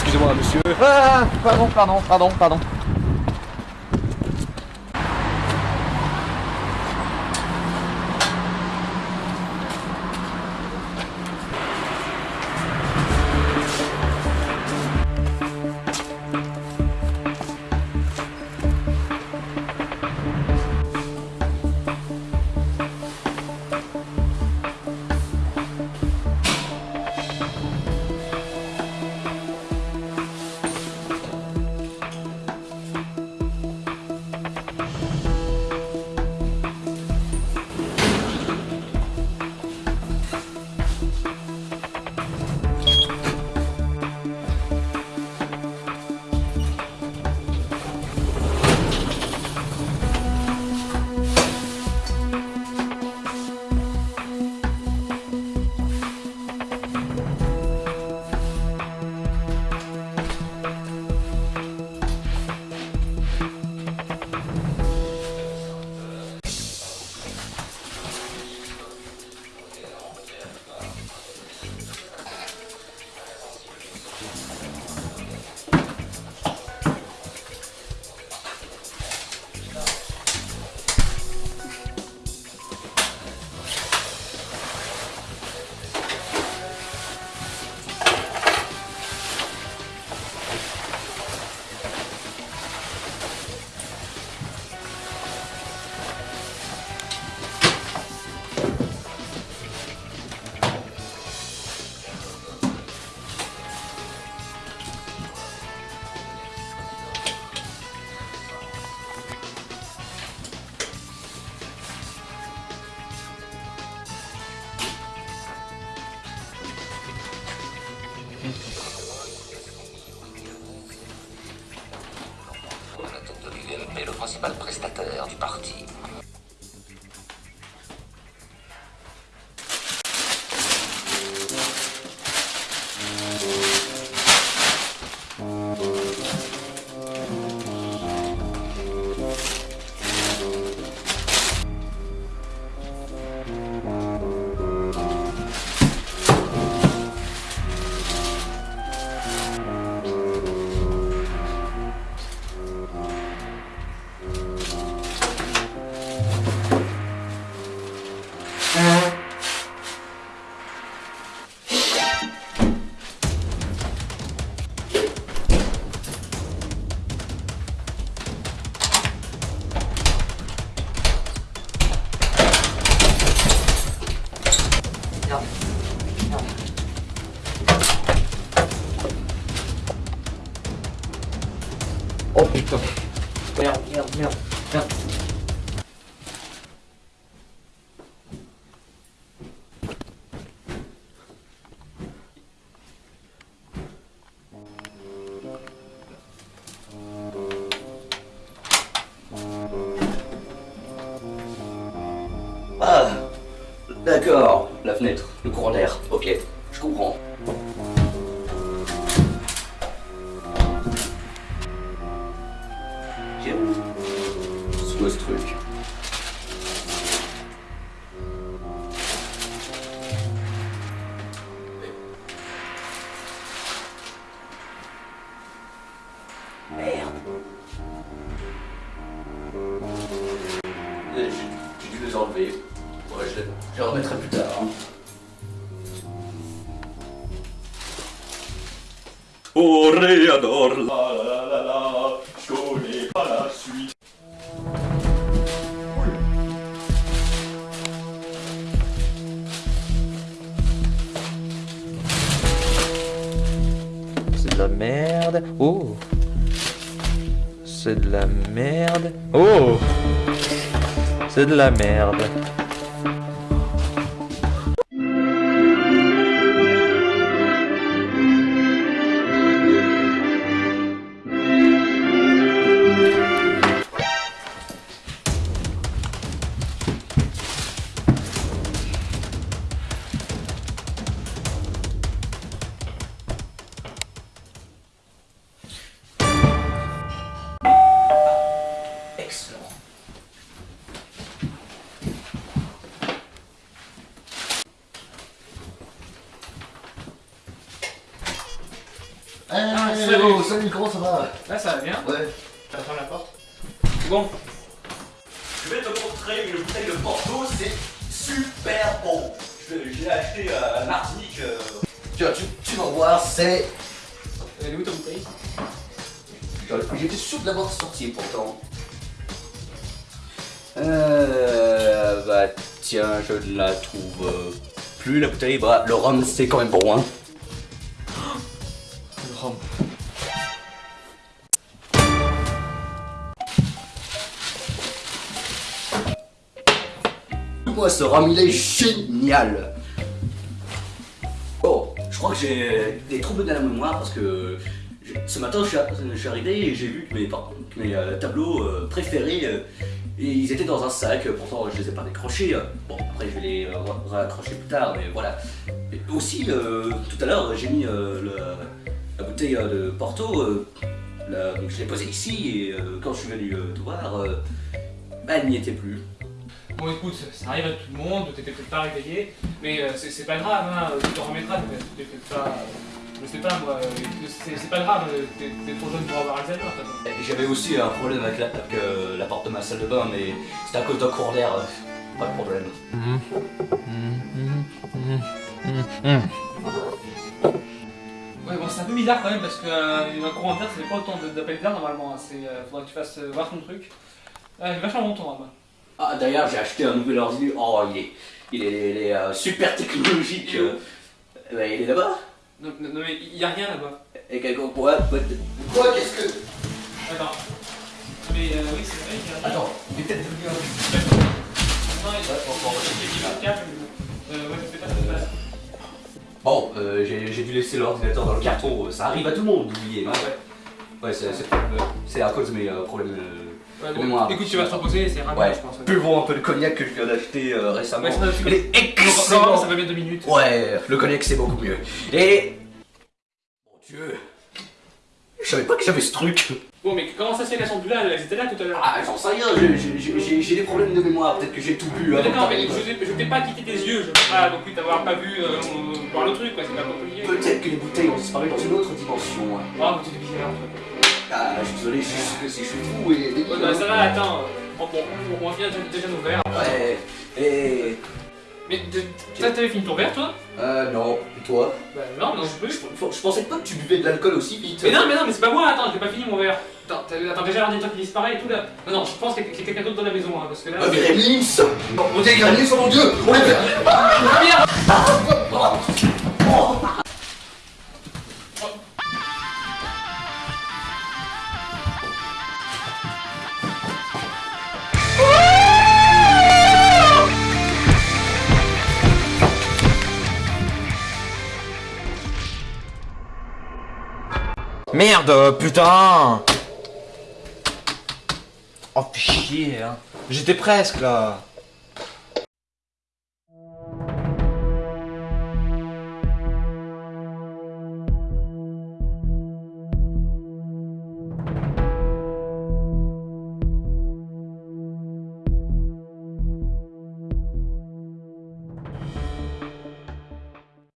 excusez-moi, monsieur. Ah, pardon, pardon, pardon, pardon. Principal prestataire du parti. Oh putain. Merde, merde, merde, merde. Ah D'accord, la fenêtre, le courant d'air, ok, Ouais, je les, je les remettrai plus tard. hein. Toréador, la la la la la, je connais pas la suite. C'est de la merde. Oh. C'est de la merde. Oh. C'est de la merde. Salut, salut, comment ça va? Là, ça va bien. Ouais. Tu vas fermer la porte. Bon, Je vais te montrer une bouteille de Porto, c'est super bon. Je, l'ai acheté à Martinique. euh, Tu, vas- tu, tu vas voir, c'est... elle est où ta bouteille? J'étais sûr de l'avoir sorti pourtant. Euh... Bah tiens, je ne la trouve euh, plus la bouteille. Bah le rhum c'est quand même bon hein. Moi ce rhum il est génial. Oh, je crois que j'ai des troubles de la mémoire parce que ce matin je suis, arrivé et j'ai vu que mes, par- que mes euh, tableaux euh, préférés euh, ils étaient dans un sac, pourtant je les ai pas décrochés. Bon après je vais les ra- raccrocher plus tard mais voilà. Et aussi tout à l'heure j'ai mis le- la bouteille de Porto, la- donc je l'ai posée ici et quand je suis venu te voir, bah, elle n'y était plus. Bon, écoute, ça arrive à tout le monde, t'étais peut-être pas réveillé, mais euh, c'est pas grave, hein, tu t'en remettras, t'es t'es peut-être pas. euh, Je sais pas moi, euh, c'est pas grave, euh, t'es trop jeune pour avoir Alzheimer, façon. J'avais aussi un problème avec la, avec, euh, la porte de ma salle de bain, mais c'était à cause d'un courant d'air. euh, Pas de problème. Ouais, bon, c'est un peu bizarre quand même parce que euh, un courant d'air, ça fait pas autant d'appels d'air normalement. hein. Euh, faudrait que tu fasses euh, voir ton truc. Ah, est vachement bon ton rhum. Ah, d'ailleurs, j'ai acheté un nouvel ordinateur. Oh, il est, il est, il est, euh, super technologique. Il est où euh. Ben, il est là-bas. Non, mais il y a rien là-bas. Et quelque quoi Quoi Qu'est-ce que. Attends. Mais euh, oui, c'est vrai, il y a. Attends, il est peut-être devenu un. Non, il Ouais. Euh, ouais, ça fait pas de mal. Bon, euh, j'ai dû laisser l'ordinateur dans le carton. Ça arrive à tout le monde d'oublier. Ah, ouais. Ouais, c'est c'est- c'est à cause de mes euh, problèmes. euh, Ouais, bon, mémoire. écoute, tu vas te reposer, c'est rapide, Ouais. je pense. Buvons un peu de cognac que je viens d'acheter euh, récemment. Ouais, ça il est excellent. ça va bien deux minutes. Ouais, le cognac c'est beaucoup mieux. Et. Mon dieu. Je savais pas que j'avais ce truc. Bon, mais comment ça se fait qu'elles sont plus là Elles étaient là tout à l'heure? Ah, j'en sais rien, j'ai des problèmes de mémoire, peut-être que j'ai tout bu. D'accord, mais je, je t'ai pas quitté tes yeux, je peux pas non plus t'avoir pas vu euh, voir le truc, quoi, c'est pas compliqué. Peut-être que les bouteilles ont disparu dans une autre dimension. mais tu es bizarre, Ah, je suis désolé, je suis, je suis fou et débile. Ouais, bah ça va, attends. euh, Bon, bon, on va finir déjà nos verres. Ouais, et. Mais t'avais fini ton verre, toi? Euh, non, et toi? Bah non, non, je peux. je, je pensais pas que tu buvais de l'alcool aussi vite. Mais non, mais non, mais c'est pas moi, attends, j'ai pas fini mon verre. Attends, t'as- attends déjà l'ordinateur qui disparaît et tout là. Non, non, je pense qu'il y a quelqu'un d'autre dans la maison, hein, parce que là. Ah, Gremlins Non, on dit Gremlins, oh mon dieu On les fait Ah, merde Merde, putain Oh, chier, hein. J'étais presque, là.